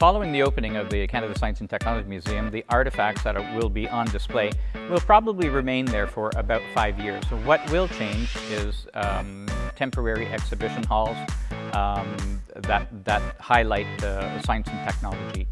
Following the opening of the Canada Science and Technology Museum, the artifacts that will be on display will probably remain there for about five years. So what will change is um, temporary exhibition halls um, that, that highlight uh, science and technology